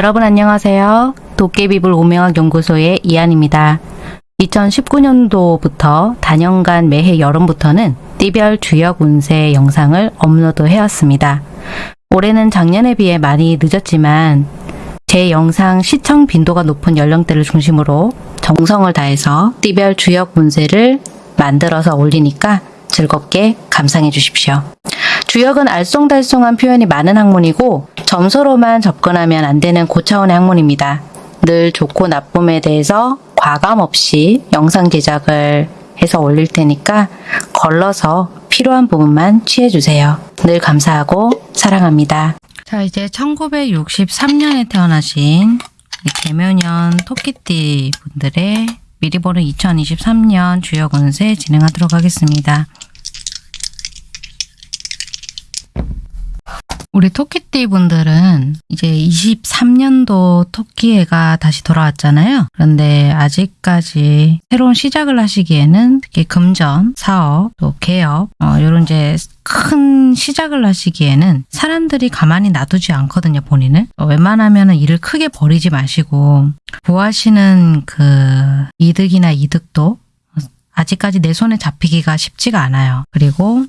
여러분 안녕하세요. 도깨비불 오명학 연구소의 이한입니다. 2019년도부터 단연간 매해 여름부터는 띠별 주역 운세 영상을 업로드 해왔습니다. 올해는 작년에 비해 많이 늦었지만 제 영상 시청 빈도가 높은 연령대를 중심으로 정성을 다해서 띠별 주역 운세를 만들어서 올리니까 즐겁게 감상해 주십시오. 주역은 알쏭달쏭한 표현이 많은 학문이고 점수로만 접근하면 안 되는 고차원의 학문입니다. 늘 좋고 나쁨에 대해서 과감 없이 영상 제작을 해서 올릴 테니까 걸러서 필요한 부분만 취해주세요. 늘 감사하고 사랑합니다. 자 이제 1963년에 태어나신 개묘년 토끼띠 분들의 미리 보는 2023년 주역 운세 진행하도록 하겠습니다. 우리 토끼띠 분들은 이제 23년도 토끼해가 다시 돌아왔잖아요. 그런데 아직까지 새로운 시작을 하시기에는 특히 금전, 사업, 또 개업 어, 이런 이제 큰 시작을 하시기에는 사람들이 가만히 놔두지 않거든요, 본인을. 어, 웬만하면 일을 크게 버리지 마시고 구하시는 그 이득이나 이득도 아직까지 내 손에 잡히기가 쉽지가 않아요. 그리고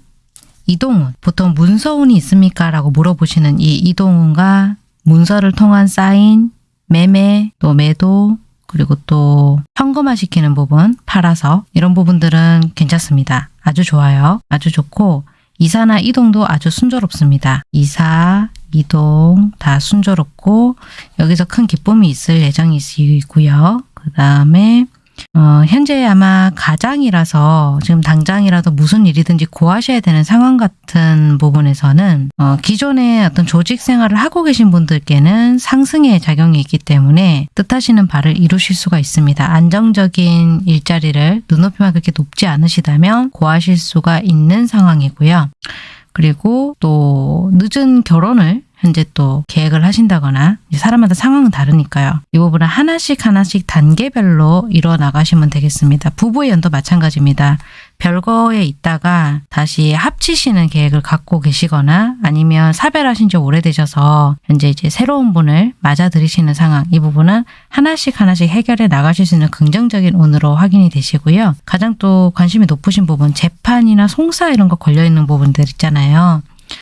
이동운, 보통 문서운이 있습니까? 라고 물어보시는 이 이동운과 문서를 통한 사인, 매매, 또 매도, 그리고 또 현금화시키는 부분, 팔아서 이런 부분들은 괜찮습니다. 아주 좋아요. 아주 좋고 이사나 이동도 아주 순조롭습니다. 이사, 이동 다 순조롭고 여기서 큰 기쁨이 있을 예정이시고요. 그 다음에 어, 현재 아마 가장이라서 지금 당장이라도 무슨 일이든지 고하셔야 되는 상황 같은 부분에서는 어, 기존에 어떤 조직 생활을 하고 계신 분들께는 상승의 작용이 있기 때문에 뜻하시는 바를 이루실 수가 있습니다. 안정적인 일자리를 눈높이만 그렇게 높지 않으시다면 고하실 수가 있는 상황이고요. 그리고 또 늦은 결혼을 현재 또 계획을 하신다거나 사람마다 상황은 다르니까요. 이 부분은 하나씩 하나씩 단계별로 이뤄 나가시면 되겠습니다. 부부의 연도 마찬가지입니다. 별거에 있다가 다시 합치시는 계획을 갖고 계시거나 아니면 사별하신 지 오래되셔서 현재 이제 새로운 분을 맞아들이시는 상황 이 부분은 하나씩 하나씩 해결해 나가실 수 있는 긍정적인 운으로 확인이 되시고요. 가장 또 관심이 높으신 부분 재판이나 송사 이런 거 걸려있는 부분들 있잖아요.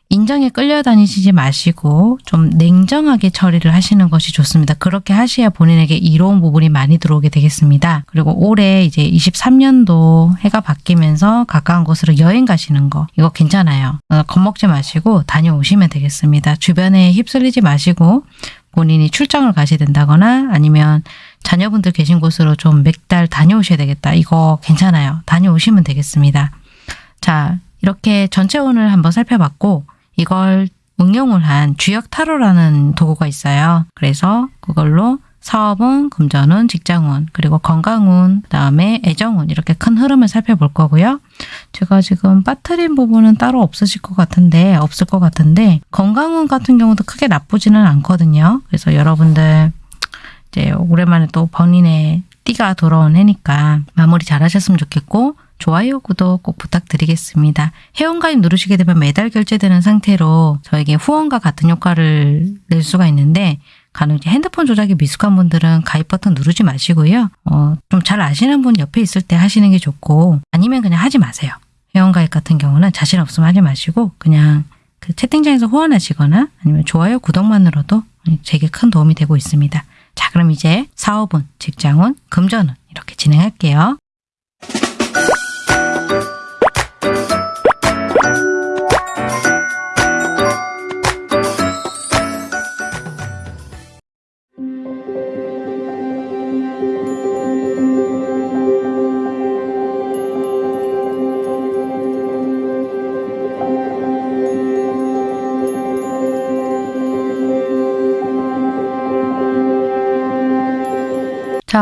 인정에 끌려다니시지 마시고 좀 냉정하게 처리를 하시는 것이 좋습니다. 그렇게 하셔야 본인에게 이로운 부분이 많이 들어오게 되겠습니다. 그리고 올해 이제 23년도 해가 바뀌면서 가까운 곳으로 여행 가시는 거 이거 괜찮아요. 어, 겁먹지 마시고 다녀오시면 되겠습니다. 주변에 휩쓸리지 마시고 본인이 출장을 가셔야 된다거나 아니면 자녀분들 계신 곳으로 좀 몇 달 다녀오셔야 되겠다. 이거 괜찮아요. 다녀오시면 되겠습니다. 자, 이렇게 전체 운을 한번 살펴봤고 이걸 응용을 한 주역 타로라는 도구가 있어요. 그래서 그걸로 사업운, 금전운, 직장운, 그리고 건강운, 그 다음에 애정운 이렇게 큰 흐름을 살펴볼 거고요. 제가 지금 빠뜨린 부분은 따로 없으실 것 같은데 없을 것 같은데 건강운 같은 경우도 크게 나쁘지는 않거든요. 그래서 여러분들 이제 오랜만에 또 본인의 띠가 돌아온 해니까 마무리 잘 하셨으면 좋겠고 좋아요, 구독 꼭 부탁드리겠습니다. 회원가입 누르시게 되면 매달 결제되는 상태로 저에게 후원과 같은 효과를 낼 수가 있는데 간혹 핸드폰 조작이 미숙한 분들은 가입 버튼 누르지 마시고요. 어, 좀 잘 아시는 분 옆에 있을 때 하시는 게 좋고 아니면 그냥 하지 마세요. 회원가입 같은 경우는 자신 없으면 하지 마시고 그냥 그 채팅창에서 후원하시거나 아니면 좋아요, 구독만으로도 제게 큰 도움이 되고 있습니다. 자 그럼 이제 사업은, 직장은, 금전은 이렇게 진행할게요.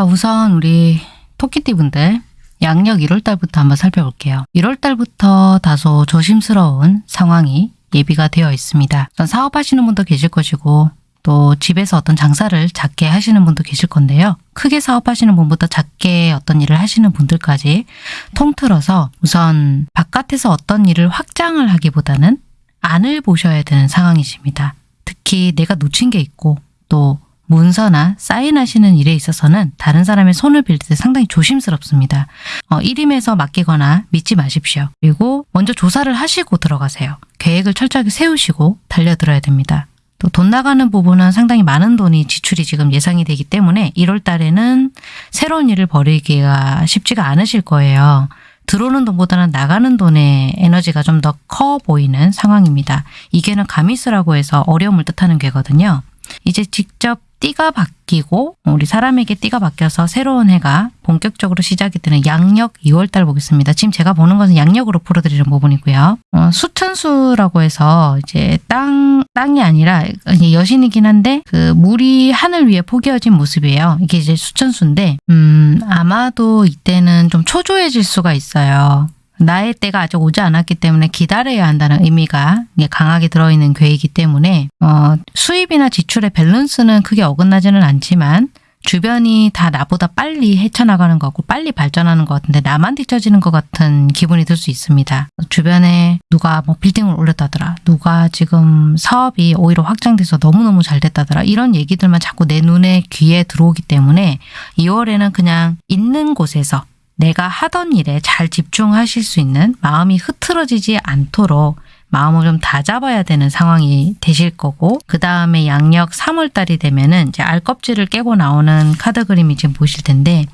우선 우리 토끼띠 분들 양력 1월달부터 한번 살펴볼게요. 1월달부터 다소 조심스러운 상황이 예비가 되어 있습니다. 사업하시는 분도 계실 것이고 또 집에서 어떤 장사를 작게 하시는 분도 계실 건데요. 크게 사업하시는 분부터 작게 어떤 일을 하시는 분들까지 통틀어서 우선 바깥에서 어떤 일을 확장을 하기보다는 안을 보셔야 되는 상황이십니다. 특히 내가 놓친 게 있고 또 문서나 사인하시는 일에 있어서는 다른 사람의 손을 빌릴 때 상당히 조심스럽습니다. 어, 일임에서 맡기거나 믿지 마십시오. 그리고 먼저 조사를 하시고 들어가세요. 계획을 철저하게 세우시고 달려들어야 됩니다. 또 돈 나가는 부분은 상당히 많은 돈이 지출이 지금 예상이 되기 때문에 1월 달에는 새로운 일을 벌이기가 쉽지가 않으실 거예요. 들어오는 돈보다는 나가는 돈의 에너지가 좀 더 커 보이는 상황입니다. 이 괴는 가미스라고 해서 어려움을 뜻하는 괴거든요. 이제 직접 띠가 바뀌고 우리 사람에게 띠가 바뀌어서 새로운 해가 본격적으로 시작이 되는 양력 2월달 보겠습니다. 지금 제가 보는 것은 양력으로 풀어드리는 부분이고요. 어, 수천수라고 해서 이제 땅 땅이 아니라 여신이긴 한데 그 물이 하늘 위에 포개어진 모습이에요. 이게 이제 수천수인데 음 아마도 이때는 좀 초조해질 수가 있어요. 나의 때가 아직 오지 않았기 때문에 기다려야 한다는 의미가 강하게 들어있는 괴이기 때문에 어, 수입이나 지출의 밸런스는 크게 어긋나지는 않지만 주변이 다 나보다 빨리 헤쳐나가는 것 같고 빨리 발전하는 것 같은데 나만 뒤처지는 것 같은 기분이 들 수 있습니다. 주변에 누가 뭐 빌딩을 올렸다더라. 누가 지금 사업이 오히려 확장돼서 너무너무 잘 됐다더라. 이런 얘기들만 자꾸 내 눈에 귀에 들어오기 때문에 2월에는 그냥 있는 곳에서 내가 하던 일에 잘 집중하실 수 있는 마음이 흐트러지지 않도록 마음을 좀 다잡아야 되는 상황이 되실 거고 그 다음에 양력 3월 달이 되면은 이제 알껍질을 깨고 나오는 카드 그림이 지금 보실 텐데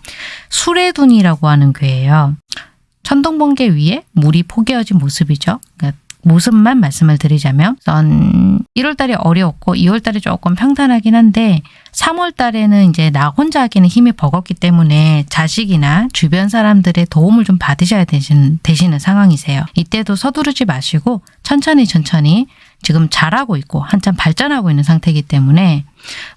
수레둔이라고 하는 괴예요. 천둥번개 위에 물이 포개어진 모습이죠. 그러니까 모습만 말씀을 드리자면 전 1월 달이 어려웠고 2월 달이 조금 평탄하긴 한데 3월 달에는 이제 나 혼자 하기는 힘이 버겁기 때문에 자식이나 주변 사람들의 도움을 좀 받으셔야 되시는, 되시는 상황이세요. 이때도 서두르지 마시고 천천히 천천히 지금 잘하고 있고 한참 발전하고 있는 상태이기 때문에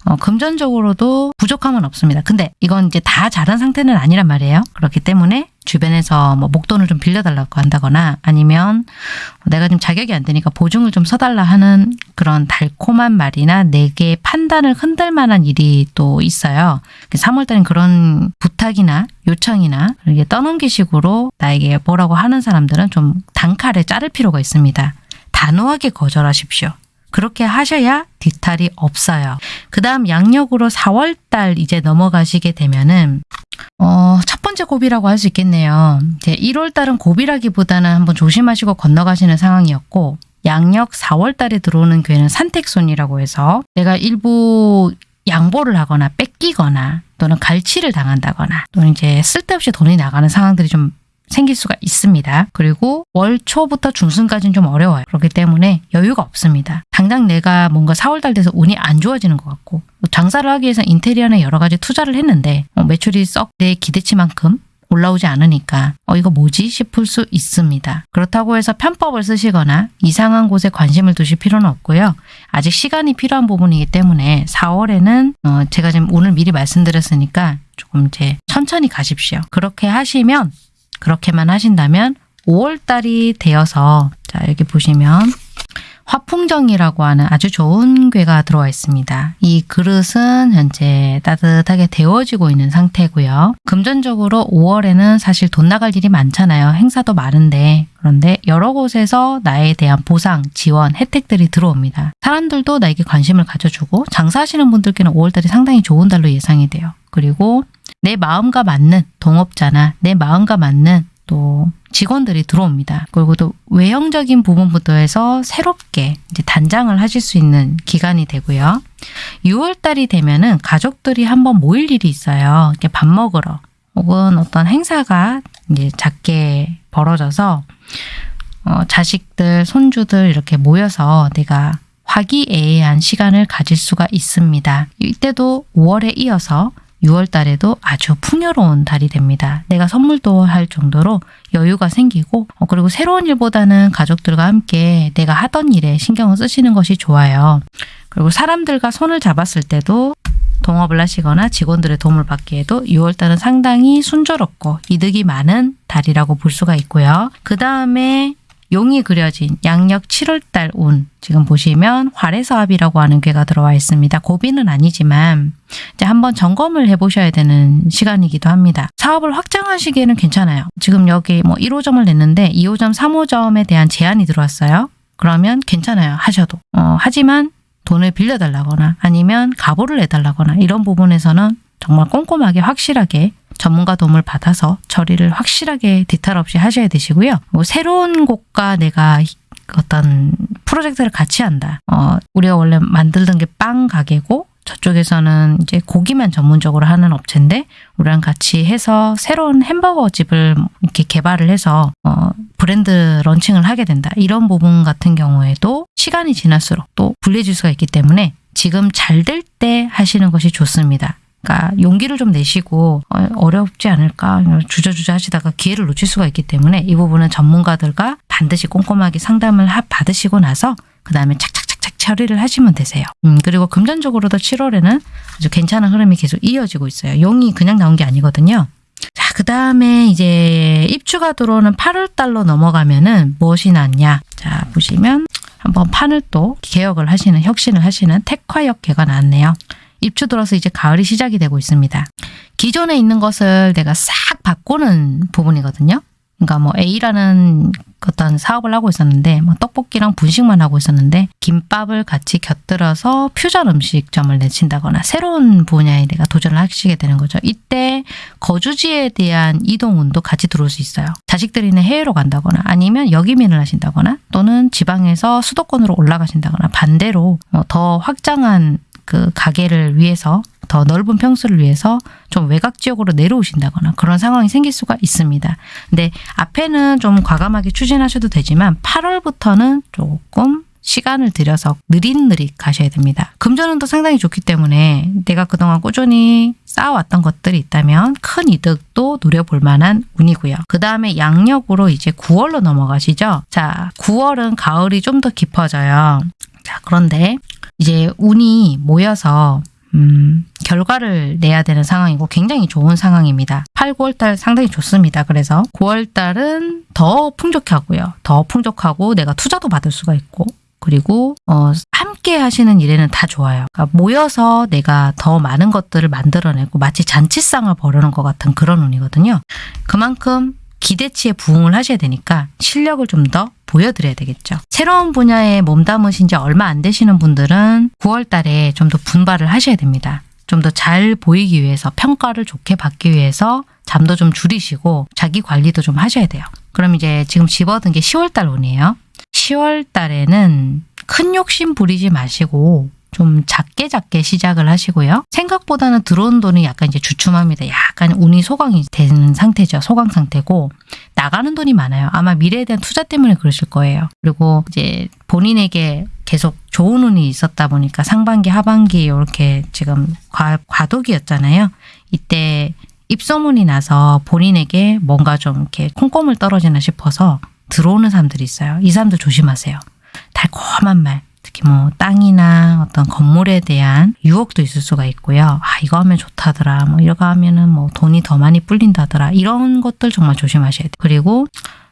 어, 금전적으로도 부족함은 없습니다. 근데 이건 이제 다 잘한 상태는 아니란 말이에요. 그렇기 때문에 주변에서 뭐 목돈을 좀 빌려달라고 한다거나 아니면 내가 좀 자격이 안 되니까 보증을 좀 서달라 하는 그런 달콤한 말이나 내게 판단을 흔들 만한 일이 또 있어요. 3월달엔 그런 부탁이나 요청이나 이렇게 떠넘기식으로 나에게 뭐라고 하는 사람들은 좀 단칼에 자를 필요가 있습니다. 단호하게 거절하십시오. 그렇게 하셔야 뒤탈이 없어요. 그 다음 양력으로 4월달 이제 넘어가시게 되면은 어, 첫 번째 고비라고 할 수 있겠네요. 이제 1월달은 고비라기보다는 한번 조심하시고 건너가시는 상황이었고 양력 4월달에 들어오는 괴는 산택손이라고 해서 내가 일부 양보를 하거나 뺏기거나 또는 갈취를 당한다거나 또는 이제 쓸데없이 돈이 나가는 상황들이 좀 생길 수가 있습니다. 그리고 월 초부터 중순까지는 좀 어려워요. 그렇기 때문에 여유가 없습니다. 당장 내가 뭔가 4월달 돼서 운이 안 좋아지는 것 같고 장사를 하기 위해서 인테리어나 여러 가지 투자를 했는데 어, 매출이 썩 내 기대치만큼 올라오지 않으니까 어 이거 뭐지 싶을 수 있습니다. 그렇다고 해서 편법을 쓰시거나 이상한 곳에 관심을 두실 필요는 없고요. 아직 시간이 필요한 부분이기 때문에 4월에는 어 제가 지금 오늘 미리 말씀드렸으니까 조금 이제 천천히 가십시오. 그렇게 하시면 그렇게만 하신다면 5월달이 되어서 자 여기 보시면 화풍정이라고 하는 아주 좋은 괴가 들어와 있습니다. 이 그릇은 현재 따뜻하게 데워지고 있는 상태고요. 금전적으로 5월에는 사실 돈 나갈 일이 많잖아요. 행사도 많은데 그런데 여러 곳에서 나에 대한 보상, 지원, 혜택들이 들어옵니다. 사람들도 나에게 관심을 가져주고 장사하시는 분들께는 5월달이 상당히 좋은 달로 예상이 돼요. 그리고 내 마음과 맞는 동업자나 내 마음과 맞는 또 직원들이 들어옵니다. 그리고 또 외형적인 부분부터 해서 새롭게 이제 단장을 하실 수 있는 기간이 되고요. 6월 달이 되면은 가족들이 한번 모일 일이 있어요. 이렇게 밥 먹으러 혹은 어떤 행사가 이제 작게 벌어져서 어, 자식들, 손주들 이렇게 모여서 내가 화기애애한 시간을 가질 수가 있습니다. 이때도 5월에 이어서 6월 달에도 아주 풍요로운 달이 됩니다. 내가 선물도 할 정도로 여유가 생기고 어, 그리고 새로운 일보다는 가족들과 함께 내가 하던 일에 신경을 쓰시는 것이 좋아요. 그리고 사람들과 손을 잡았을 때도 동업을 하시거나 직원들의 도움을 받기에도 6월달은 상당히 순조롭고 이득이 많은 달이라고 볼 수가 있고요. 그 다음에 용이 그려진 양력 7월달 운 지금 보시면 활해사합이라고 하는 괴가 들어와 있습니다. 고비는 아니지만 이제 한번 점검을 해보셔야 되는 시간이기도 합니다. 사업을 확장하시기에는 괜찮아요. 지금 여기 뭐 1호점을 냈는데 2호점, 3호점에 대한 제한이 들어왔어요. 그러면 괜찮아요. 하셔도. 어, 하지만 돈을 빌려달라거나 아니면 가보를 내달라거나 이런 부분에서는 정말 꼼꼼하게 확실하게 전문가 도움을 받아서 처리를 확실하게 디탈 없이 하셔야 되시고요. 뭐 새로운 곳과 내가 어떤 프로젝트를 같이 한다. 어, 우리가 원래 만들던 게 빵 가게고 저쪽에서는 이제 고기만 전문적으로 하는 업체인데 우리랑 같이 해서 새로운 햄버거 집을 이렇게 개발을 해서 어, 브랜드 런칭을 하게 된다. 이런 부분 같은 경우에도 시간이 지날수록 또 불리해질 수가 있기 때문에 지금 잘 될 때 하시는 것이 좋습니다. 그러니까 용기를 좀 내시고 어, 어렵지 않을까 주저주저 하시다가 기회를 놓칠 수가 있기 때문에 이 부분은 전문가들과 반드시 꼼꼼하게 상담을 하- 받으시고 나서 그 다음에 착착착착 처리를 하시면 되세요. 음, 그리고 금전적으로도 7월에는 아주 괜찮은 흐름이 계속 이어지고 있어요. 용이 그냥 나온 게 아니거든요. 자, 그 다음에 이제 입주가 들어오는 8월 달로 넘어가면은 무엇이 났냐? 자, 보시면 한번 판을 또 개혁을 하시는, 혁신을 하시는 택화역계가 나왔네요. 입주 들어서 이제 가을이 시작이 되고 있습니다. 기존에 있는 것을 내가 싹 바꾸는 부분이거든요. 그러니까 뭐 A라는 어떤 사업을 하고 있었는데 뭐 떡볶이랑 분식만 하고 있었는데 김밥을 같이 곁들여서 퓨전 음식점을 내친다거나 새로운 분야에 내가 도전을 하시게 되는 거죠. 이때 거주지에 대한 이동운도 같이 들어올 수 있어요. 자식들이 있는 해외로 간다거나 아니면 역이민을 하신다거나 또는 지방에서 수도권으로 올라가신다거나 반대로 어, 더 확장한 그 가게를 위해서 더 넓은 평수를 위해서 좀 외곽 지역으로 내려오신다거나 그런 상황이 생길 수가 있습니다. 근데 앞에는 좀 과감하게 추진하셔도 되지만 8월부터는 조금 시간을 들여서 느릿느릿 가셔야 됩니다. 금전운도 상당히 좋기 때문에 내가 그동안 꾸준히 쌓아왔던 것들이 있다면 큰 이득도 누려볼 만한 운이고요. 그 다음에 양력으로 이제 9월로 넘어가시죠. 자, 9월은 가을이 좀 더 깊어져요. 자, 그런데 이제 운이 모여서 음, 결과를 내야 되는 상황이고 굉장히 좋은 상황입니다. 8, 9월 달 상당히 좋습니다. 그래서 9월 달은 더 풍족하고요. 더 풍족하고 내가 투자도 받을 수가 있고 그리고 어, 함께 하시는 일에는 다 좋아요. 그러니까 모여서 내가 더 많은 것들을 만들어내고 마치 잔치상을 벌이는 것 같은 그런 운이거든요. 그만큼 기대치에 부응을 하셔야 되니까 실력을 좀 더 보여드려야 되겠죠. 새로운 분야에 몸담으신 지 얼마 안 되시는 분들은 9월 달에 좀 더 분발을 하셔야 됩니다. 좀 더 잘 보이기 위해서 평가를 좋게 받기 위해서 잠도 좀 줄이시고 자기 관리도 좀 하셔야 돼요. 그럼 이제 지금 집어든 게 10월 달 운이에요. 10월 달에는 큰 욕심 부리지 마시고 좀 작게 작게 시작을 하시고요. 생각보다는 들어온 돈이 약간 이제 주춤합니다. 약간 운이 소강이 되는 상태죠. 소강 상태고 나가는 돈이 많아요. 아마 미래에 대한 투자 때문에 그러실 거예요. 그리고 이제 본인에게 계속 좋은 운이 있었다 보니까 상반기, 하반기 이렇게 지금 과, 과도기였잖아요. 이때 입소문이 나서 본인에게 뭔가 좀 이렇게 콩고물 떨어지나 싶어서 들어오는 사람들이 있어요. 이 사람들 조심하세요. 달콤한 말, 특히 뭐 땅이나 어떤 건물에 대한 유혹도 있을 수가 있고요. 아 이거 하면 좋다더라. 뭐 이거 하면은 뭐 돈이 더 많이 불린다더라. 이런 것들 정말 조심하셔야 돼요. 그리고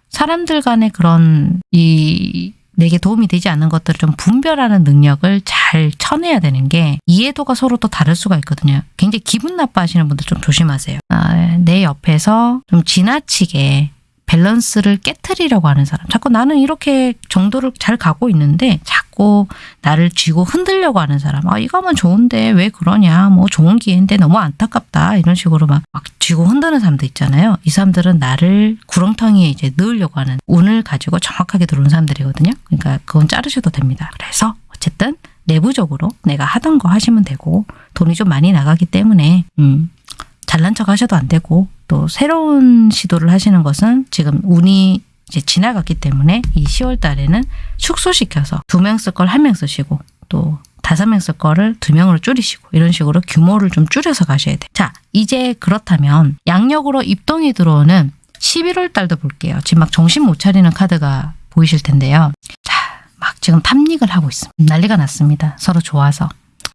사람들 간의 그런 이 내게 도움이 되지 않는 것들을 좀 분별하는 능력을 잘 쳐내야 되는 게 이해도가 서로 또 다를 수가 있거든요. 굉장히 기분 나빠하시는 분들 좀 조심하세요. 아, 내 옆에서 좀 지나치게 밸런스를 깨트리려고 하는 사람. 자꾸 나는 이렇게 정도를 잘 가고 있는데 자꾸 나를 쥐고 흔들려고 하는 사람. 아, 이거 하면 좋은데 왜 그러냐. 뭐 좋은 기회인데 너무 안타깝다. 이런 식으로 막, 막 쥐고 흔드는 사람도 있잖아요. 이 사람들은 나를 구렁텅이에 이제 넣으려고 하는 운을 가지고 정확하게 들어온 사람들이거든요. 그러니까 그건 자르셔도 됩니다. 그래서 어쨌든 내부적으로 내가 하던 거 하시면 되고 돈이 좀 많이 나가기 때문에 음, 잘난 척 하셔도 안 되고 또 새로운 시도를 하시는 것은 지금 운이 이제 지나갔기 때문에 이 10월 달에는 축소시켜서 두 명 쓸 걸 한 명 쓰시고 또 다섯 명 쓸 거를 두 명으로 줄이시고 이런 식으로 규모를 좀 줄여서 가셔야 돼요. 자, 이제 그렇다면 양력으로 입동이 들어오는 11월 달도 볼게요. 지금 막 정신 못 차리는 카드가 보이실 텐데요. 자, 막 지금 탐닉을 하고 있습니다. 난리가 났습니다. 서로 좋아서.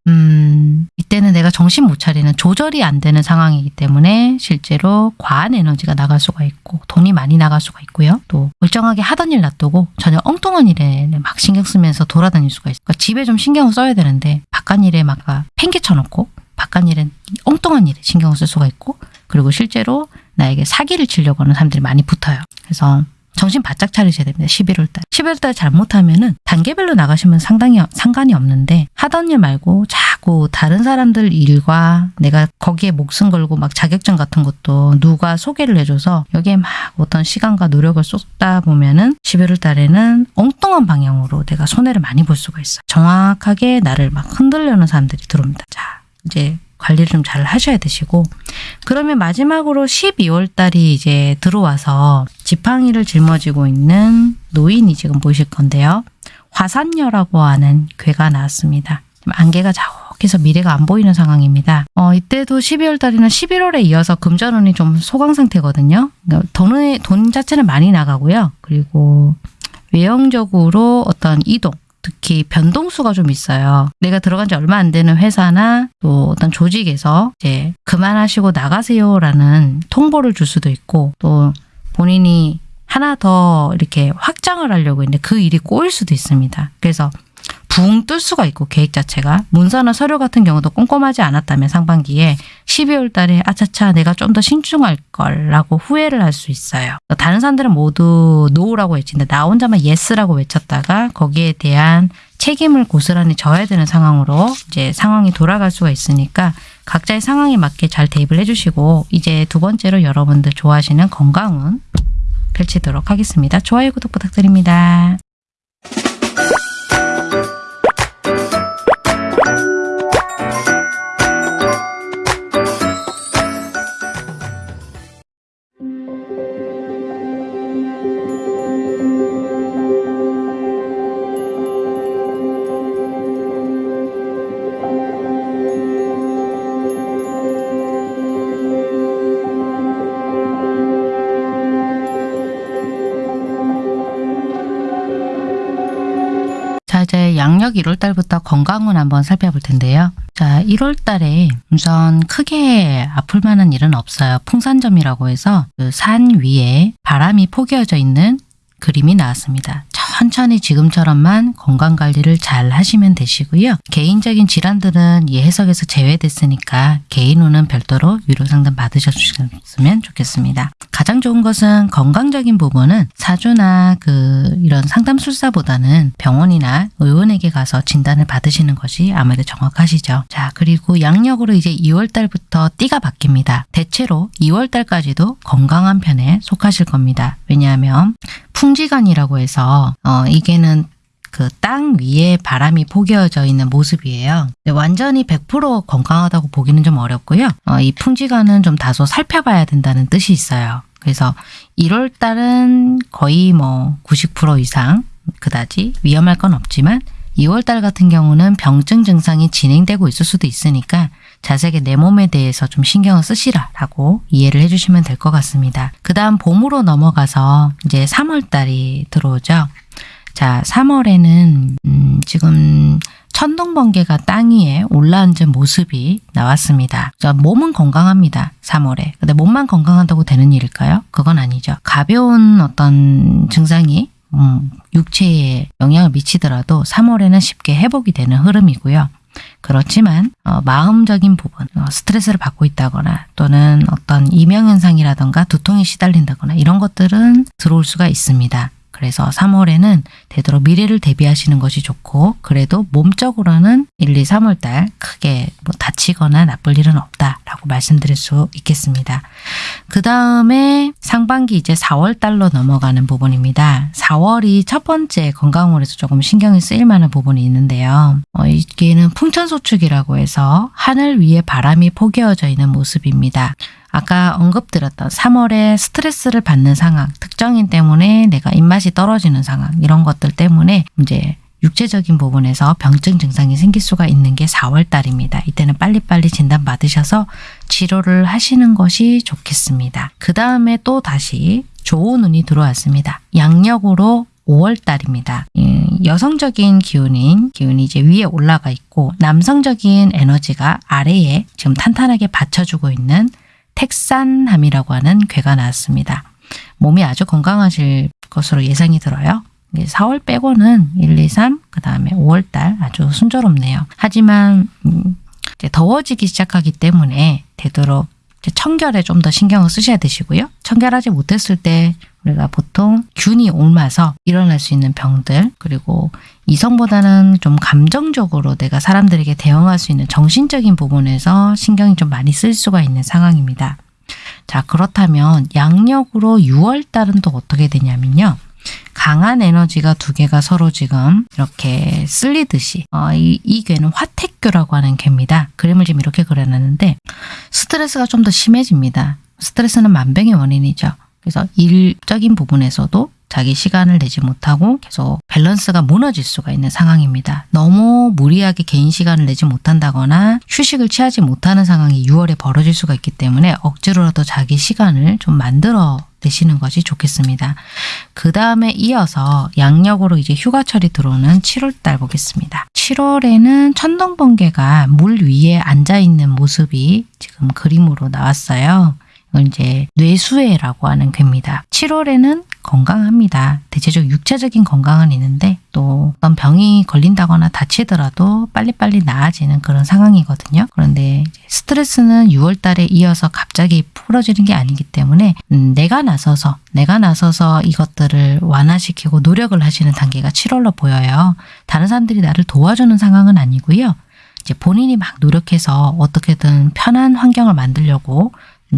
음, 이때는 내가 정신 못 차리는 조절이 안 되는 상황이기 때문에 실제로 과한 에너지가 나갈 수가 있고 돈이 많이 나갈 수가 있고요. 또 멀쩡하게 하던 일 놔두고 전혀 엉뚱한 일에 막 신경 쓰면서 돌아다닐 수가 있어요. 그러니까 집에 좀 신경을 써야 되는데 바깥 일에 막 팽개쳐 놓고 바깥 일엔 엉뚱한 일에 신경을 쓸 수가 있고 그리고 실제로 나에게 사기를 치려고 하는 사람들이 많이 붙어요. 그래서 정신 바짝 차리셔야 됩니다. 11월 달. 11월 달 잘못하면 은 단계별로 나가시면 상당히 상관이 없는데 하던 일 말고 자꾸 다른 사람들 일과 내가 거기에 목숨 걸고 막 자격증 같은 것도 누가 소개를 해줘서 여기에 막 어떤 시간과 노력을 쏟다 보면은 11월 달에는 엉뚱한 방향으로 내가 손해를 많이 볼 수가 있어요. 정확하게 나를 막 흔들려는 사람들이 들어옵니다. 자, 이제 관리를 좀 잘 하셔야 되시고 그러면 마지막으로 12월 달이 이제 들어와서 지팡이를 짊어지고 있는 노인이 지금 보실 건데요. 화산녀라고 하는 괴가 나왔습니다. 안개가 자욱해서 미래가 안 보이는 상황입니다. 어, 이때도 12월 달에는 11월에 이어서 금전운이 좀 소강 상태거든요. 그러니까 돈의, 돈 자체는 많이 나가고요. 그리고 외형적으로 어떤 이동, 특히 변동수가 좀 있어요. 내가 들어간 지 얼마 안 되는 회사나 또 어떤 조직에서 이제 그만하시고 나가세요라는 통보를 줄 수도 있고 또 본인이 하나 더 이렇게 확장을 하려고 했는데 그 일이 꼬일 수도 있습니다. 그래서 붕 뜰 수가 있고 계획 자체가 문서나 서류 같은 경우도 꼼꼼하지 않았다면 상반기에 12월 달에 아차차 내가 좀 더 신중할 걸 라고 후회를 할 수 있어요. 다른 사람들은 모두 no라고 외치는데 나 혼자만 yes라고 외쳤다가 거기에 대한 책임을 고스란히 져야 되는 상황으로 이제 상황이 돌아갈 수가 있으니까 각자의 상황에 맞게 잘 대입을 해주시고 이제 두 번째로 여러분들 좋아하시는 건강운 펼치도록 하겠습니다. 좋아요, 구독 부탁드립니다. 건강운 한번 살펴볼 텐데요. 자, 1월 달에 우선 크게 아플 만한 일은 없어요. 풍산점이라고 해서 그 산 위에 바람이 포개어져 있는 그림이 나왔습니다. 천천히 지금처럼만 건강 관리를 잘 하시면 되시고요. 개인적인 질환들은 이 해석에서 제외됐으니까 개인후는 별도로 위로 상담 받으셨으면 좋겠습니다. 가장 좋은 것은 건강적인 부분은 사주나 그 이런 상담술사보다는 병원이나 의원에게 가서 진단을 받으시는 것이 아무래도 정확하시죠. 자, 그리고 양력으로 이제 2월 달부터 띠가 바뀝니다. 대체로 2월 달까지도 건강한 편에 속하실 겁니다. 왜냐하면 풍지간이라고 해서 어 이게는 그 땅 위에 바람이 포개어져 있는 모습이에요. 완전히 100% 건강하다고 보기는 좀 어렵고요. 어, 이 풍지간은 좀 다소 살펴봐야 된다는 뜻이 있어요. 그래서 1월 달은 거의 뭐 90% 이상 그다지 위험할 건 없지만 2월 달 같은 경우는 병증 증상이 진행되고 있을 수도 있으니까 자세하게 내 몸에 대해서 좀 신경을 쓰시라라고 이해를 해주시면 될 것 같습니다. 그 다음 봄으로 넘어가서 이제 3월 달이 들어오죠. 자, 3월에는 음, 지금 천둥번개가 땅 위에 올라앉은 모습이 나왔습니다. 자, 몸은 건강합니다. 3월에. 근데 몸만 건강한다고 되는 일일까요? 그건 아니죠. 가벼운 어떤 증상이 음, 육체에 영향을 미치더라도 3월에는 쉽게 회복이 되는 흐름이고요. 그렇지만 어, 마음적인 부분, 어, 스트레스를 받고 있다거나 또는 어떤 이명현상이라던가 두통에 시달린다거나 이런 것들은 들어올 수가 있습니다. 그래서 3월에는 되도록 미래를 대비하시는 것이 좋고 그래도 몸적으로는 1, 2, 3월 달 크게 뭐 다치거나 나쁠 일은 없다라고 말씀드릴 수 있겠습니다. 그 다음에 상반기 이제 4월 달로 넘어가는 부분입니다. 4월이 첫 번째 건강으로서 조금 신경이 쓰일 만한 부분이 있는데요. 어, 이게는 풍천소축이라고 해서 하늘 위에 바람이 포개어져 있는 모습입니다. 아까 언급드렸던 3월에 스트레스를 받는 상황, 특정인 때문에 내가 입맛이 떨어지는 상황 이런 것들 때문에 이제 육체적인 부분에서 병증 증상이 생길 수가 있는 게 4월 달입니다. 이때는 빨리빨리 진단 받으셔서 치료를 하시는 것이 좋겠습니다. 그 다음에 또 다시 좋은 운이 들어왔습니다. 양력으로 5월 달입니다. 여성적인 기운인 기운이 이제 위에 올라가 있고 남성적인 에너지가 아래에 지금 탄탄하게 받쳐주고 있는 택산함이라고 하는 괴가 나왔습니다. 몸이 아주 건강하실 것으로 예상이 들어요. 4월 빼고는 1, 2, 3, 그 다음에 5월달 아주 순조롭네요. 하지만 음, 더워지기 시작하기 때문에 되도록 청결에 좀 더 신경을 쓰셔야 되시고요. 청결하지 못했을 때 우리가 보통 균이 옮아서 일어날 수 있는 병들 그리고 이성보다는 좀 감정적으로 내가 사람들에게 대응할 수 있는 정신적인 부분에서 신경이 좀 많이 쓸 수가 있는 상황입니다. 자 그렇다면 양력으로 6월달은 또 어떻게 되냐면요. 강한 에너지가 두 개가 서로 지금 이렇게 쓸리듯이 어, 이, 이 괴는 화택교라고 하는 괴입니다. 그림을 지금 이렇게 그려놨는데 스트레스가 좀 더 심해집니다. 스트레스는 만병의 원인이죠. 그래서 일적인 부분에서도 자기 시간을 내지 못하고 계속 밸런스가 무너질 수가 있는 상황입니다. 너무 무리하게 개인 시간을 내지 못한다거나 휴식을 취하지 못하는 상황이 6월에 벌어질 수가 있기 때문에 억지로라도 자기 시간을 좀 만들어 내시는 것이 좋겠습니다. 그 다음에 이어서 양력으로 이제 휴가철이 들어오는 7월달 보겠습니다. 7월에는 천둥번개가 물 위에 앉아있는 모습이 지금 그림으로 나왔어요. 이제 뇌수해라고 하는 괴입니다. 7월에는 건강합니다. 대체적으로 육체적인 건강은 있는데 또 어떤 병이 걸린다거나 다치더라도 빨리빨리 나아지는 그런 상황이거든요. 그런데 스트레스는 6월 달에 이어서 갑자기 풀어지는 게 아니기 때문에 음, 내가 나서서 내가 나서서 이것들을 완화시키고 노력을 하시는 단계가 7월로 보여요. 다른 사람들이 나를 도와주는 상황은 아니고요. 이제 본인이 막 노력해서 어떻게든 편한 환경을 만들려고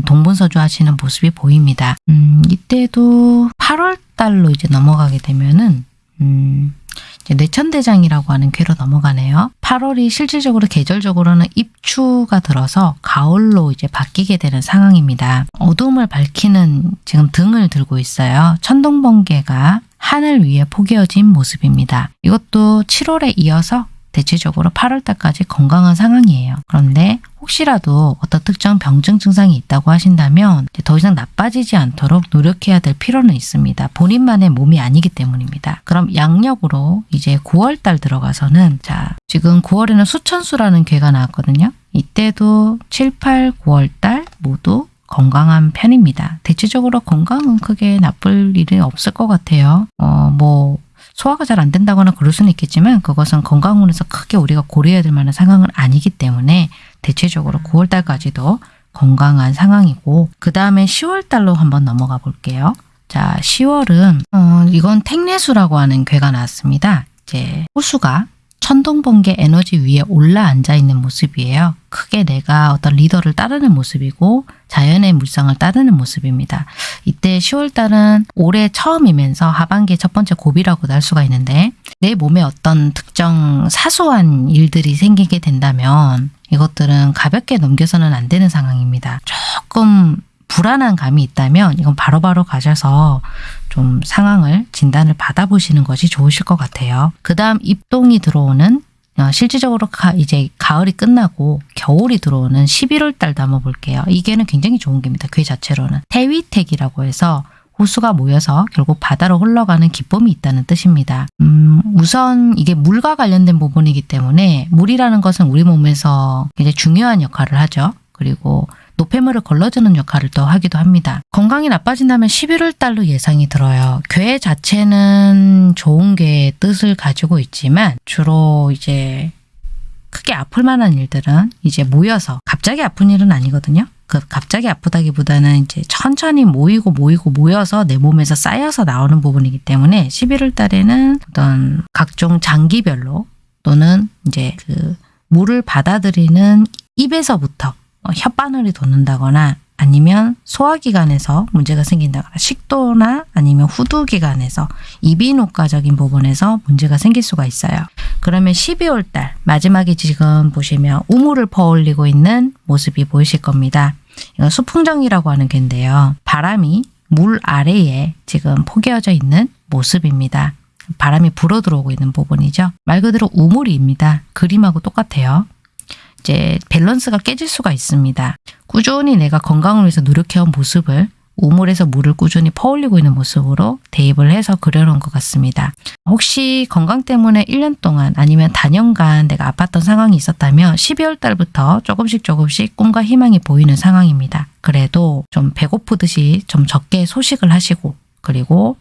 동분서주 하시는 모습이 보입니다. 음, 이때도 8월 달로 이제 넘어가게 되면은 음, 이제 뇌천대장이라고 하는 궤로 넘어가네요. 8월이 실질적으로 계절적으로는 입추가 들어서 가을로 이제 바뀌게 되는 상황입니다. 어둠을 밝히는 지금 등을 들고 있어요. 천둥번개가 하늘 위에 포개어진 모습입니다. 이것도 7월에 이어서 대체적으로 8월 달까지 건강한 상황이에요. 그런데 혹시라도 어떤 특정 병증 증상이 있다고 하신다면 더 이상 나빠지지 않도록 노력해야 될 필요는 있습니다. 본인만의 몸이 아니기 때문입니다. 그럼 양력으로 이제 9월 달 들어가서는 자 지금 9월에는 수천수라는 괴가 나왔거든요. 이때도 7, 8, 9월 달 모두 건강한 편입니다. 대체적으로 건강은 크게 나쁠 일이 없을 것 같아요. 어, 뭐 소화가 잘 안 된다거나 그럴 수는 있겠지만 그것은 건강원에서 크게 우리가 고려해야 될 만한 상황은 아니기 때문에 대체적으로 9월달까지도 건강한 상황이고 그 다음에 10월달로 한번 넘어가 볼게요. 자 10월은 어, 이건 택내수라고 하는 괴가 나왔습니다. 이제 호수가 천둥번개 에너지 위에 올라 앉아 있는 모습이에요. 크게 내가 어떤 리더를 따르는 모습이고 자연의 물상을 따르는 모습입니다. 이때 10월달은 올해 처음이면서 하반기 첫 번째 고비라고도 할 수가 있는데 내 몸에 어떤 특정 사소한 일들이 생기게 된다면 이것들은 가볍게 넘겨서는 안 되는 상황입니다. 조금 불안한 감이 있다면 이건 바로바로 바로 가셔서 좀 상황을 진단을 받아보시는 것이 좋으실 것 같아요. 그 다음 입동이 들어오는 어, 실질적으로 가, 이제 가을이 끝나고 겨울이 들어오는 11월 달도 한번 볼게요. 이게는 굉장히 좋은 게입니다. 그 자체로는. 태위택이라고 해서 호수가 모여서 결국 바다로 흘러가는 기쁨이 있다는 뜻입니다. 음, 우선 이게 물과 관련된 부분이기 때문에 물이라는 것은 우리 몸에서 굉장히 중요한 역할을 하죠. 그리고 노폐물을 걸러주는 역할을 또 하기도 합니다. 건강이 나빠진다면 11월 달로 예상이 들어요. 괴 자체는 좋은 괴의 뜻을 가지고 있지만 주로 이제 크게 아플 만한 일들은 이제 모여서 갑자기 아픈 일은 아니거든요. 그 갑자기 아프다기보다는 이제 천천히 모이고 모이고 모여서 내 몸에서 쌓여서 나오는 부분이기 때문에 11월 달에는 어떤 각종 장기별로 또는 이제 그 물을 받아들이는 입에서부터 어, 혓바늘이 돋는다거나 아니면 소화기관에서 문제가 생긴다거나 식도나 아니면 후두기관에서 이비인후과적인 부분에서 문제가 생길 수가 있어요. 그러면 12월 달 마지막에 지금 보시면 우물을 퍼올리고 있는 모습이 보이실 겁니다. 이건 수풍정이라고 하는 개인데요. 바람이 물 아래에 지금 포개어져 있는 모습입니다. 바람이 불어 들어오고 있는 부분이죠. 말 그대로 우물입니다. 그림하고 똑같아요. 이제 밸런스가 깨질 수가 있습니다. 꾸준히 내가 건강을 위해서 노력해온 모습을 우물에서 물을 꾸준히 퍼올리고 있는 모습으로 대입을 해서 그려놓은 것 같습니다. 혹시 건강 때문에 1년 동안 아니면 단연간 내가 아팠던 상황이 있었다면 12월 달부터 조금씩 조금씩 꿈과 희망이 보이는 상황입니다. 그래도 좀 배고프듯이 좀 적게 소식을 하시고 그리고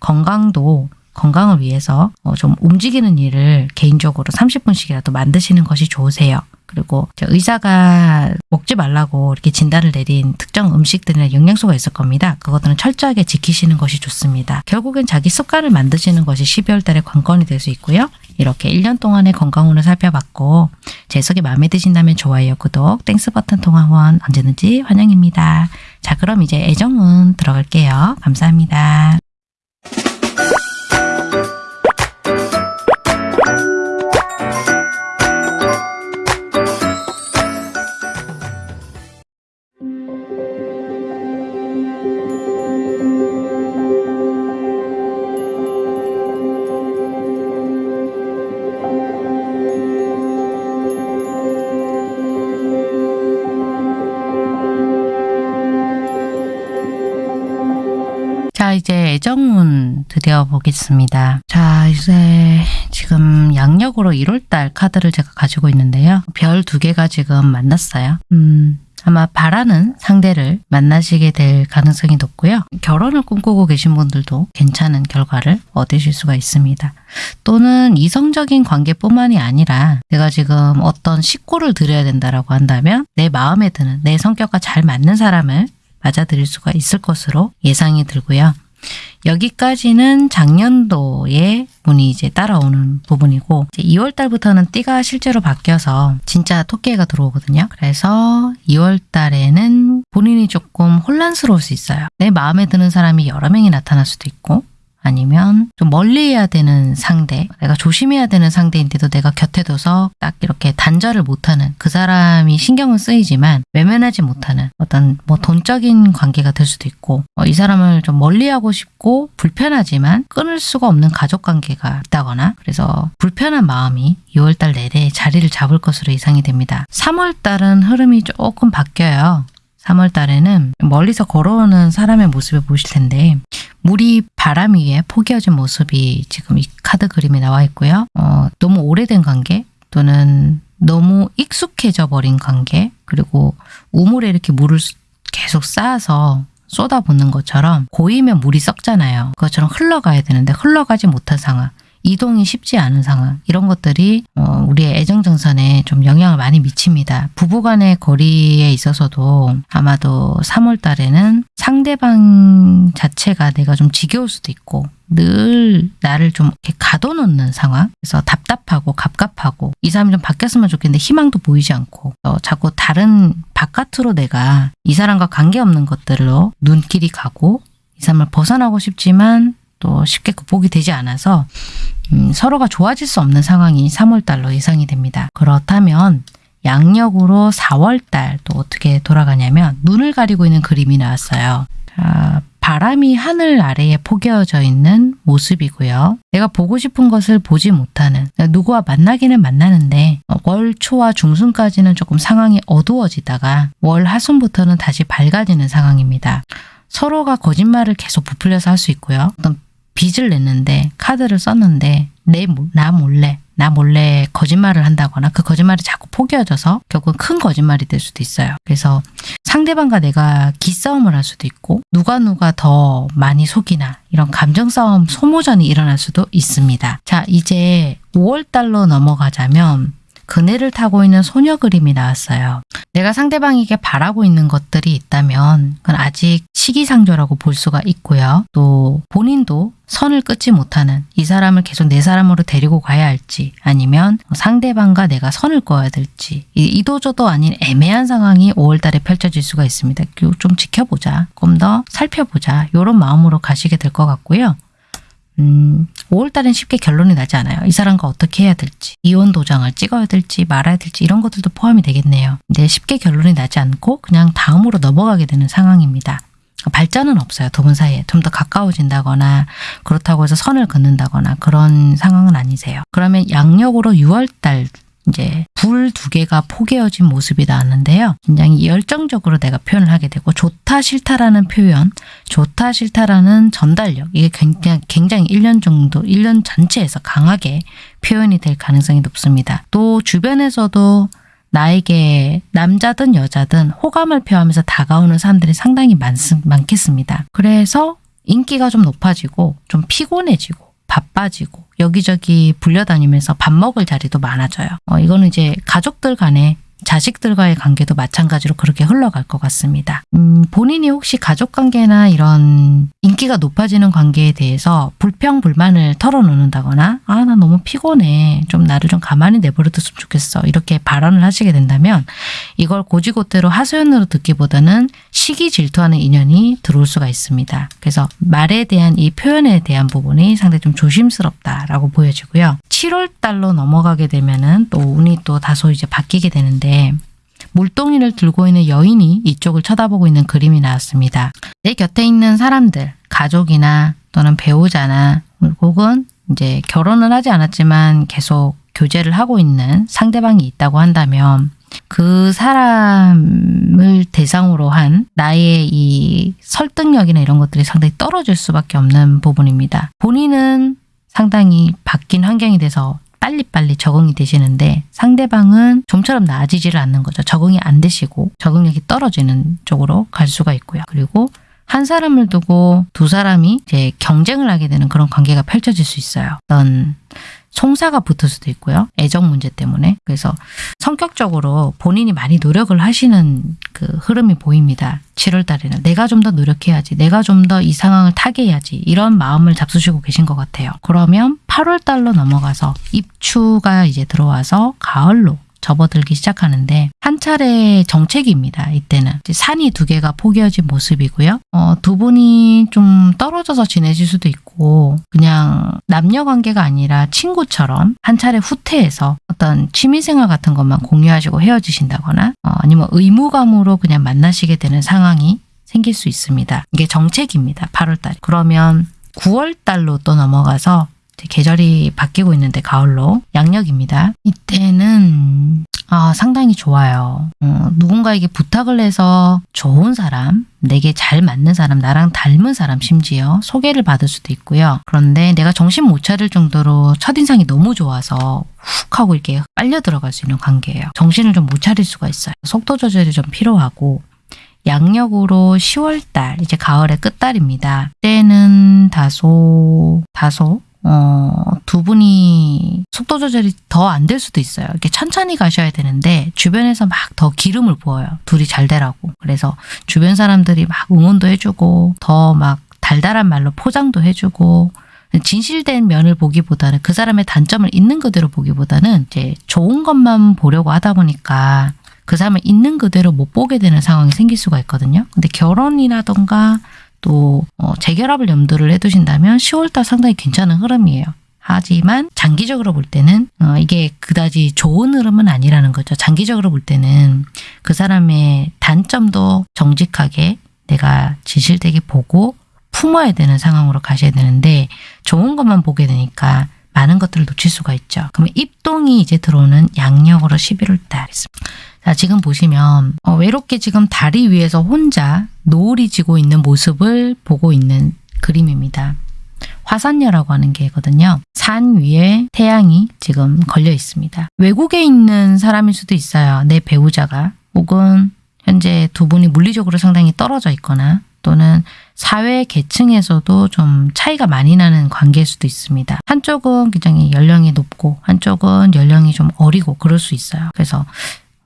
건강도 건강을 위해서 어, 좀 움직이는 일을 개인적으로 30분씩이라도 만드시는 것이 좋으세요. 그리고 의사가 먹지 말라고 이렇게 진단을 내린 특정 음식들이나 영양소가 있을 겁니다. 그것들은 철저하게 지키시는 것이 좋습니다. 결국엔 자기 습관을 만드시는 것이 12월 달에 관건이 될 수 있고요. 이렇게 1년 동안의 건강운을 살펴봤고 제 해석이 마음에 드신다면 좋아요, 구독, Thanks 버튼 통한 후원 언제든지 환영입니다. 자 그럼 이제 애정운 들어갈게요. 감사합니다. 보겠습니다. 자, 이제 지금 양력으로 1월달 카드를 제가 가지고 있는데요. 별 두 개가 지금 만났어요. 음, 아마 바라는 상대를 만나시게 될 가능성이 높고요. 결혼을 꿈꾸고 계신 분들도 괜찮은 결과를 얻으실 수가 있습니다. 또는 이성적인 관계뿐만이 아니라 내가 지금 어떤 식구를 드려야 된다라고 한다면 내 마음에 드는 내 성격과 잘 맞는 사람을 맞아들일 수가 있을 것으로 예상이 들고요. 여기까지는 작년도에 운이 이제 따라오는 부분이고 2월 달부터는 띠가 실제로 바뀌어서 진짜 토끼가 들어오거든요. 그래서 2월 달에는 본인이 조금 혼란스러울 수 있어요. 내 마음에 드는 사람이 여러 명이 나타날 수도 있고 아니면 좀 멀리 해야 되는 상대, 내가 조심해야 되는 상대인데도 내가 곁에 둬서 딱 이렇게 단절을 못하는 그 사람이 신경은 쓰이지만 외면하지 못하는 어떤 뭐 돈적인 관계가 될 수도 있고 어, 이 사람을 좀 멀리하고 싶고 불편하지만 끊을 수가 없는 가족 관계가 있다거나 그래서 불편한 마음이 2월달 내내 자리를 잡을 것으로 예상이 됩니다. 3월달은 흐름이 조금 바뀌어요. 3월 달에는 멀리서 걸어오는 사람의 모습을 보실 텐데 물이 바람 위에 포개어진 모습이 지금 이 카드 그림에 나와 있고요. 어, 너무 오래된 관계 또는 너무 익숙해져 버린 관계 그리고 우물에 이렇게 물을 계속 쌓아서 쏟아붓는 것처럼 고이면 물이 썩잖아요. 그것처럼 흘러가야 되는데 흘러가지 못한 상황. 이동이 쉽지 않은 상황 이런 것들이 어, 우리의 애정정선에 좀 영향을 많이 미칩니다. 부부간의 거리에 있어서도 아마도 3월 달에는 상대방 자체가 내가 좀 지겨울 수도 있고 늘 나를 좀 이렇게 가둬놓는 상황 그래서 답답하고 갑갑하고 이 사람이 좀 바뀌었으면 좋겠는데 희망도 보이지 않고 어, 자꾸 다른 바깥으로 내가 이 사람과 관계없는 것들로 눈길이 가고 이 사람을 벗어나고 싶지만 또 쉽게 극복이 되지 않아서 음, 서로가 좋아질 수 없는 상황이 3월달로 예상이 됩니다. 그렇다면 양력으로 4월달 또 어떻게 돌아가냐면 눈을 가리고 있는 그림이 나왔어요. 자, 바람이 하늘 아래에 포개어져 있는 모습이고요. 내가 보고 싶은 것을 보지 못하는 누구와 만나기는 만나는데 월 초와 중순까지는 조금 상황이 어두워지다가 월 하순부터는 다시 밝아지는 상황입니다. 서로가 거짓말을 계속 부풀려서 할 수 있고요. 어떤 빚을 냈는데 카드를 썼는데 내 나 몰래 나 몰래 거짓말을 한다거나 그 거짓말이 자꾸 포개어져서 결국 큰 거짓말이 될 수도 있어요. 그래서 상대방과 내가 기싸움을 할 수도 있고 누가 누가 더 많이 속이나 이런 감정 싸움 소모전이 일어날 수도 있습니다. 자 이제 5월달로 넘어가자면 그네를 타고 있는 소녀 그림이 나왔어요. 내가 상대방에게 바라고 있는 것들이 있다면 그건 아직 시기상조라고 볼 수가 있고요. 또 본인도 선을 끊지 못하는 이 사람을 계속 내 사람으로 데리고 가야 할지 아니면 상대방과 내가 선을 꺼야 될지 이도저도 아닌 애매한 상황이 5월달에 펼쳐질 수가 있습니다. 좀 지켜보자. 좀 더 살펴보자. 이런 마음으로 가시게 될 것 같고요. 음, 5월달엔 쉽게 결론이 나지 않아요. 이 사람과 어떻게 해야 될지, 이혼 도장을 찍어야 될지 말아야 될지 이런 것들도 포함이 되겠네요. 근데 쉽게 결론이 나지 않고 그냥 다음으로 넘어가게 되는 상황입니다. 발전은 없어요. 두 분 사이에. 좀 더 가까워진다거나 그렇다고 해서 선을 긋는다거나 그런 상황은 아니세요. 그러면 양력으로 6월달 이제 불 두 개가 포개어진 모습이 나왔는데요. 굉장히 열정적으로 내가 표현을 하게 되고 좋다 싫다라는 표현, 좋다 싫다라는 전달력 이게 굉장히, 굉장히 1년 정도, 1년 전체에서 강하게 표현이 될 가능성이 높습니다. 또 주변에서도 나에게 남자든 여자든 호감을 표하면서 다가오는 사람들이 상당히 많, 많겠습니다. 그래서 인기가 좀 높아지고 좀 피곤해지고 바빠지고 여기저기 불려다니면서 밥 먹을 자리도 많아져요. 어, 이거는 이제 가족들 간에 자식들과의 관계도 마찬가지로 그렇게 흘러갈 것 같습니다. 음, 본인이 혹시 가족 관계나 이런 인기가 높아지는 관계에 대해서 불평, 불만을 털어놓는다거나, 아, 나 너무 피곤해. 좀 나를 좀 가만히 내버려뒀으면 좋겠어. 이렇게 발언을 하시게 된다면, 이걸 고지고대로 하소연으로 듣기보다는 시기 질투하는 인연이 들어올 수가 있습니다. 그래서 말에 대한 이 표현에 대한 부분이 상당히 좀 조심스럽다라고 보여지고요. 7월 달로 넘어가게 되면은 또 운이 또 다소 이제 바뀌게 되는데 물동이를 들고 있는 여인이 이쪽을 쳐다보고 있는 그림이 나왔습니다. 내 곁에 있는 사람들, 가족이나 또는 배우자나 혹은 이제 결혼은 하지 않았지만 계속 교제를 하고 있는 상대방이 있다고 한다면 그 사람을 대상으로 한 나의 이 설득력이나 이런 것들이 상당히 떨어질 수밖에 없는 부분입니다. 본인은 상당히 바뀐 환경이 돼서 빨리빨리 적응이 되시는데 상대방은 좀처럼 나아지지를 않는 거죠. 적응이 안 되시고 적응력이 떨어지는 쪽으로 갈 수가 있고요. 그리고 한 사람을 두고 두 사람이 이제 경쟁을 하게 되는 그런 관계가 펼쳐질 수 있어요. 어떤 송사가 붙을 수도 있고요. 애정 문제 때문에. 그래서 성격적으로 본인이 많이 노력을 하시는 그 흐름이 보입니다. 7월 달에는 내가 좀 더 노력해야지. 내가 좀 더 이 상황을 타개해야지. 이런 마음을 잡수시고 계신 것 같아요. 그러면 8월 달로 넘어가서 입추가 이제 들어와서 가을로 접어들기 시작하는데 한 차례 정체기입니다. 이때는 산이 두 개가 포개어진 모습이고요. 어, 두 분이 좀 떨어져서 지내실 수도 있고 그냥 남녀 관계가 아니라 친구처럼 한 차례 후퇴해서 어떤 취미생활 같은 것만 공유하시고 헤어지신다거나 어, 아니면 의무감으로 그냥 만나시게 되는 상황이 생길 수 있습니다. 이게 정체기입니다. 8월달. 그러면 9월달로 또 넘어가서 계절이 바뀌고 있는데 가을로 양력입니다. 이때는 아, 상당히 좋아요. 어, 누군가에게 부탁을 해서 좋은 사람, 내게 잘 맞는 사람, 나랑 닮은 사람 심지어 소개를 받을 수도 있고요. 그런데 내가 정신 못 차릴 정도로 첫인상이 너무 좋아서 훅 하고 이렇게 빨려 들어갈 수 있는 관계예요. 정신을 좀 못 차릴 수가 있어요. 속도 조절이 좀 필요하고 양력으로 10월달, 이제 가을의 끝달입니다. 때는 다소, 다소 어, 두 분이 속도 조절이 더 안 될 수도 있어요. 이렇게 천천히 가셔야 되는데 주변에서 막 더 기름을 부어요. 둘이 잘 되라고. 그래서 주변 사람들이 막 응원도 해주고 더 막 달달한 말로 포장도 해주고 진실된 면을 보기보다는 그 사람의 단점을 있는 그대로 보기보다는 이제 좋은 것만 보려고 하다 보니까 그 사람을 있는 그대로 못 보게 되는 상황이 생길 수가 있거든요. 근데 결혼이라던가 또 어, 재결합을 염두를 해두신다면 10월달 상당히 괜찮은 흐름이에요. 하지만 장기적으로 볼 때는 어, 이게 그다지 좋은 흐름은 아니라는 거죠. 장기적으로 볼 때는 그 사람의 단점도 정직하게 내가 진실되게 보고 품어야 되는 상황으로 가셔야 되는데 좋은 것만 보게 되니까 많은 것들을 놓칠 수가 있죠. 그러면 입동이 이제 들어오는 양력으로 11월 달 있습니다. 자, 지금 보시면 어, 외롭게 지금 다리 위에서 혼자 노을이 지고 있는 모습을 보고 있는 그림입니다. 화산녀라고 하는 게거든요. 산 위에 태양이 지금 걸려 있습니다. 외국에 있는 사람일 수도 있어요. 내 배우자가 혹은 현재 두 분이 물리적으로 상당히 떨어져 있거나 또는 사회 계층에서도 좀 차이가 많이 나는 관계일 수도 있습니다. 한쪽은 굉장히 연령이 높고 한쪽은 연령이 좀 어리고 그럴 수 있어요. 그래서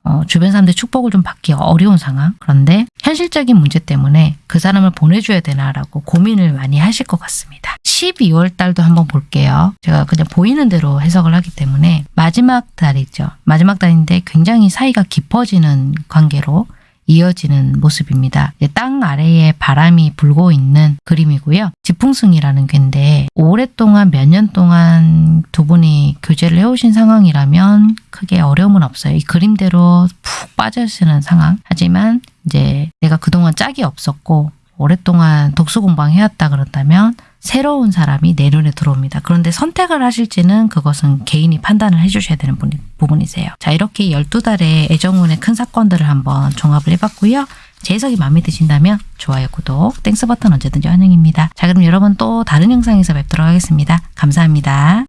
어, 주변 사람들의 축복을 좀 받기 어려운 상황. 그런데 현실적인 문제 때문에 그 사람을 보내줘야 되나라고 고민을 많이 하실 것 같습니다. 12월 달도 한번 볼게요. 제가 그냥 보이는 대로 해석을 하기 때문에 마지막 달이죠. 마지막 달인데 굉장히 사이가 깊어지는 관계로 이어지는 모습입니다. 땅 아래에 바람이 불고 있는 그림이고요. 지풍승이라는 괴인데 오랫동안 몇 년 동안 두 분이 교제를 해오신 상황이라면 크게 어려움은 없어요. 이 그림대로 푹 빠져있는 상황. 하지만 이제 내가 그동안 짝이 없었고 오랫동안 독수공방해왔다 그런다면 새로운 사람이 내 눈에 들어옵니다. 그런데 선택을 하실지는 그것은 개인이 판단을 해주셔야 되는 부분이세요. 자 이렇게 12달의 애정운의 큰 사건들을 한번 종합을 해봤고요. 제 해석이 마음에 드신다면 좋아요, 구독, Thanks 버튼 언제든지 환영입니다. 자 그럼 여러분 또 다른 영상에서 뵙도록 하겠습니다. 감사합니다.